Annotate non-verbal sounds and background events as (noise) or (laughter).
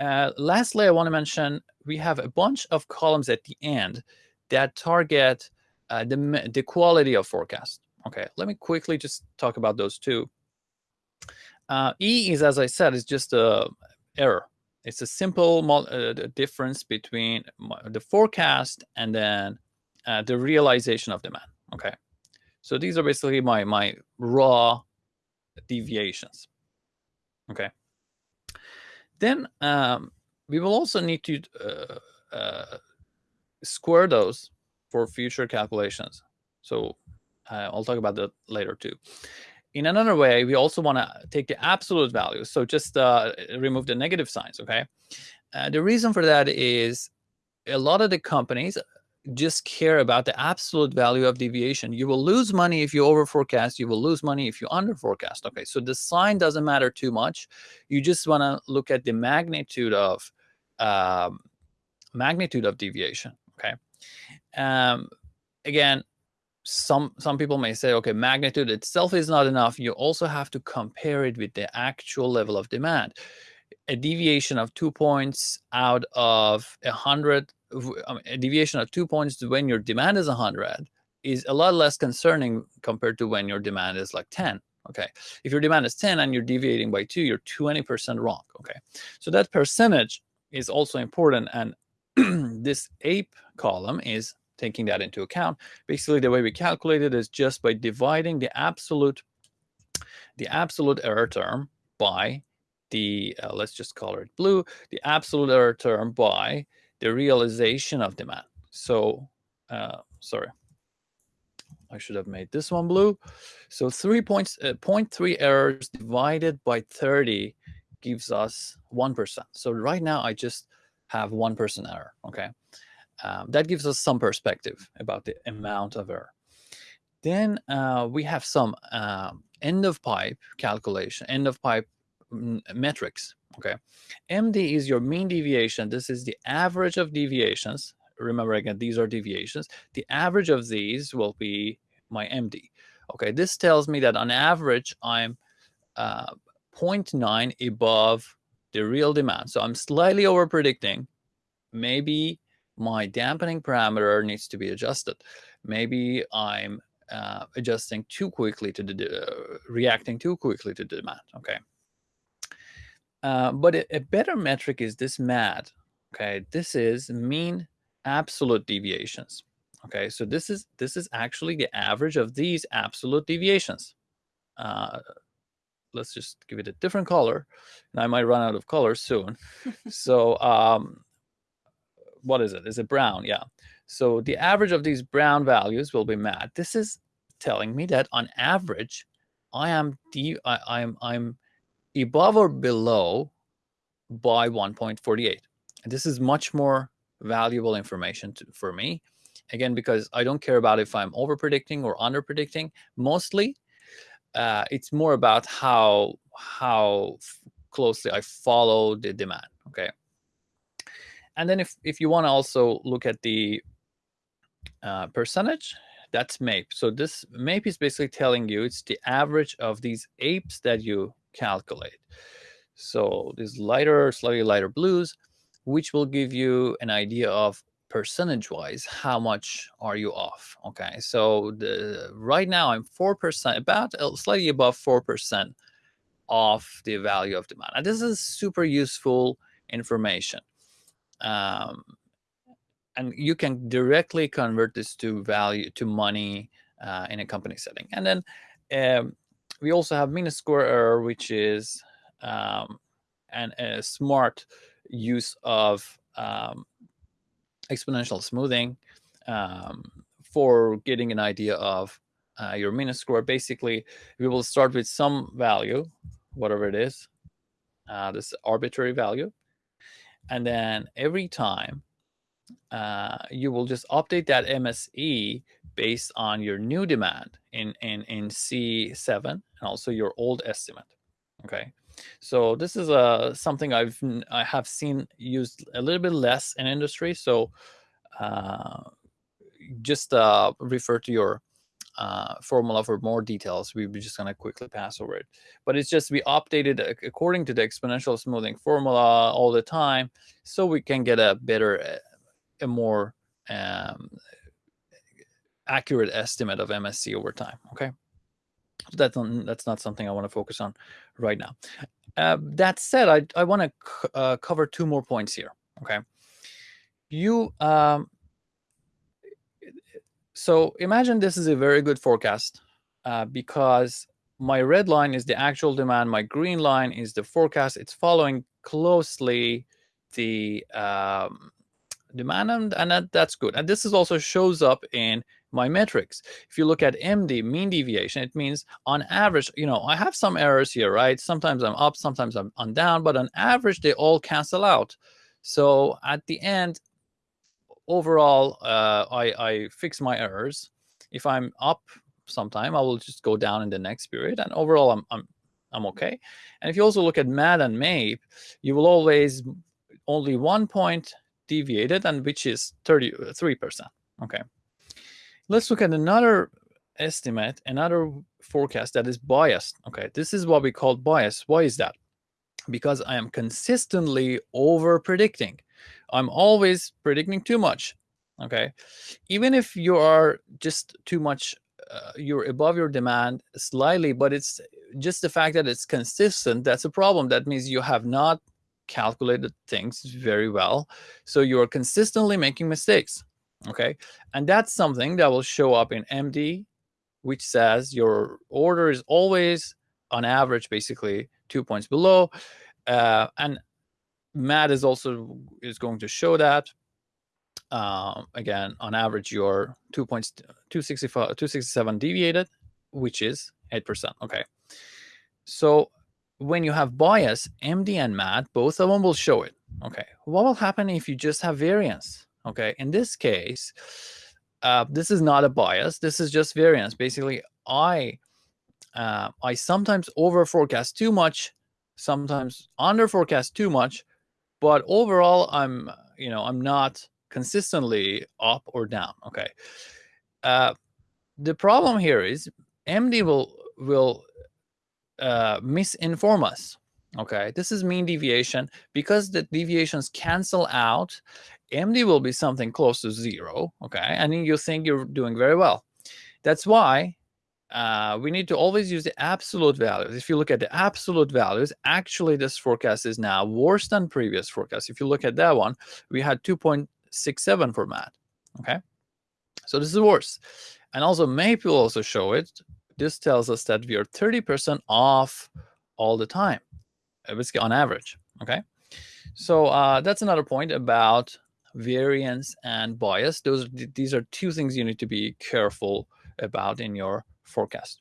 Uh, lastly, I want to mention we have a bunch of columns at the end that target uh, the, the quality of forecast. Okay, let me quickly just talk about those two. Uh, e is, as I said, is just a error. It's a simple uh, difference between the forecast and then uh, the realization of demand. Okay, so these are basically my my raw deviations. Okay. Then um, we will also need to uh, uh, square those for future calculations. So uh, I'll talk about that later too. In another way, we also want to take the absolute value. So just uh, remove the negative signs, okay? Uh, the reason for that is a lot of the companies just care about the absolute value of deviation. You will lose money if you over forecast. You will lose money if you under forecast. Okay, so the sign doesn't matter too much. You just want to look at the magnitude of um, magnitude of deviation. Okay. Um, again, some some people may say, okay, magnitude itself is not enough. You also have to compare it with the actual level of demand. A deviation of two points out of a hundred a deviation of two points when your demand is 100 is a lot less concerning compared to when your demand is like 10 okay? If your demand is 10 and you're deviating by 2 you're 20% wrong okay? So that percentage is also important and (clears throat) this ape column is taking that into account. Basically the way we calculate it is just by dividing the absolute the absolute error term by the uh, let's just color it blue the absolute error term by the realization of demand. So, uh, sorry, I should have made this one blue. So three points, uh, 0.3 errors divided by 30 gives us 1%. So right now I just have 1% error, okay? Um, that gives us some perspective about the amount of error. Then uh, we have some um, end of pipe calculation, end of pipe metrics. Okay, MD is your mean deviation. This is the average of deviations. Remember again, these are deviations. The average of these will be my MD. Okay, this tells me that on average, I'm uh, 0.9 above the real demand. So I'm slightly over predicting. Maybe my dampening parameter needs to be adjusted. Maybe I'm uh, adjusting too quickly to the, uh, reacting too quickly to the demand. Okay. Uh, but a, a, better metric is this MAD. Okay, this is mean absolute deviations. Okay, so this is this is actually the average of these absolute deviations. Uh, let's just give it a different color, and I might run out of color soon. (laughs) so um, what is it? Is it brown? Yeah. So the average of these brown values will be MAD. This is telling me that on average, I am de I, I'm I'm above or below by 1.48. This is much more valuable information to, for me. Again, because I don't care about if I'm over predicting or under predicting. Mostly, uh, it's more about how how closely I follow the demand. Okay. And then if if you want to also look at the uh, percentage, that's MAPE. So this MAPE is basically telling you it's the average of these apes that you calculate. So these lighter, slightly lighter blues, which will give you an idea of percentage wise how much are you off okay? So the right now i'm four percent about uh, slightly above four percent off the value of demand. And this is super useful information um, and you can directly convert this to value to money uh, in a company setting. And then um, we also have square error, which is um, an, a smart use of um, exponential smoothing um, for getting an idea of uh, your square. Basically, we will start with some value, whatever it is, uh, this arbitrary value. And then every time uh, you will just update that MSE based on your new demand in, in, in C7 and also your old estimate. Okay, so this is uh, something I've I have seen used a little bit less in industry. So uh, just uh, refer to your uh, formula for more details. We're just going to quickly pass over it. But it's just we updated according to the exponential smoothing formula all the time so we can get a better, a more um, accurate estimate of MSE over time. Okay. That's, not, that's not something I want to focus on right now. Uh, that said, I, I want to uh, cover two more points here. Okay. You, um, so imagine this is a very good forecast uh, because my red line is the actual demand. My green line is the forecast. It's following closely the um, demand, and, and that, that's good. And this is also shows up in my metrics. If you look at MD, mean deviation, it means on average, you know, I have some errors here, right? Sometimes I'm up, sometimes I'm, I'm down, but on average, they all cancel out. So at the end, overall, uh, I, I fix my errors. If I'm up sometime, I will just go down in the next period. And overall, I'm, I'm, I'm okay. And if you also look at MAD and MAPE, you will always only one point deviated, and which is 33%. Okay. Let's look at another estimate, another forecast that is biased. Okay, this is what we call bias. Why is that? Because I am consistently over predicting. I'm always predicting too much. Okay, even if you are just too much, uh, you're above your demand slightly, but it's just the fact that it's consistent. That's a problem. That means you have not calculated things very well. So you are consistently making mistakes okay? And that's something that will show up in MD, which says your order is always on average, basically two points below. Uh, and MAD is also is going to show that. Um, again, on average, your two points, 265, 267 deviated, which is 8%. Okay. So when you have bias, MD and MAD, both of them will show it. Okay. What will happen if you just have variance? Okay, in this case, uh, this is not a bias. This is just variance. Basically, I uh, I sometimes over forecast too much, sometimes under forecast too much, but overall, I'm you know I'm not consistently up or down. Okay, uh, the problem here is MD will will uh, misinform us. Okay, this is mean deviation because the deviations cancel out MD will be something close to zero, okay? And you think you're doing very well. That's why uh, we need to always use the absolute values. If you look at the absolute values, actually this forecast is now worse than previous forecast. If you look at that one, we had 2.67 for MAD, okay? So this is worse. And also MAPE will also show it. This tells us that we are 30% off all the time, basically on average, okay? So uh, that's another point about variance and bias. Those These are two things you need to be careful about in your forecast.